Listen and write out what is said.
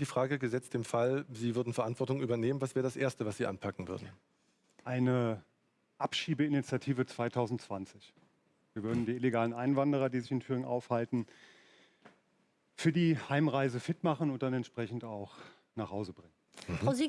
Die Frage gesetzt im Fall, Sie würden Verantwortung übernehmen, was wäre das Erste, was Sie anpacken würden? Eine Abschiebeinitiative 2020. Wir würden die illegalen Einwanderer, die sich in Thüringen aufhalten, für die Heimreise fit machen und dann entsprechend auch nach Hause bringen. Frau Sieges,